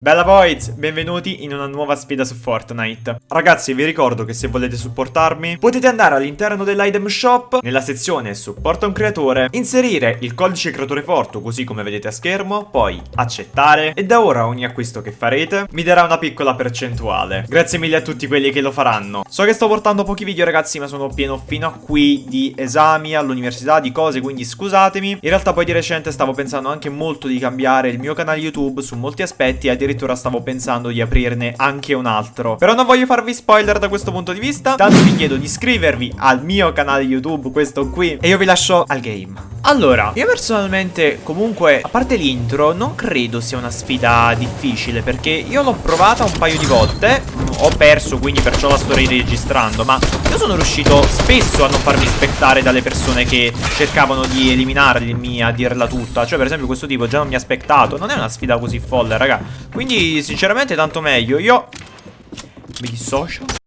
Bella boys, benvenuti in una nuova sfida su Fortnite. Ragazzi vi ricordo che se volete supportarmi Potete andare all'interno dell'item shop Nella sezione supporta un creatore Inserire il codice creatore forte così come vedete a schermo Poi accettare E da ora ogni acquisto che farete Mi darà una piccola percentuale. Grazie mille a tutti quelli che lo faranno. So che sto portando pochi video ragazzi ma sono pieno fino a qui Di esami all'università, di cose Quindi scusatemi. In realtà poi di recente stavo pensando anche molto di cambiare il mio canale YouTube Su molti aspetti e addirittura stavo pensando di aprirne anche un altro. Però non voglio farvi spoiler da questo punto di vista Tanto vi chiedo di iscrivervi al mio canale YouTube, questo qui E io vi lascio al game. Allora, io personalmente comunque, a parte l'intro, non credo sia una sfida difficile Perché io l'ho provata un paio di volte Ho perso, quindi perciò la sto riregistrando Ma io sono riuscito spesso a non farmi aspettare dalle persone che cercavano di eliminarmi a dirla tutta. Cioè per esempio questo tipo già non mi ha aspettato. Non è una sfida così folle, raga. Quindi sinceramente tanto meglio. Io mi dissocio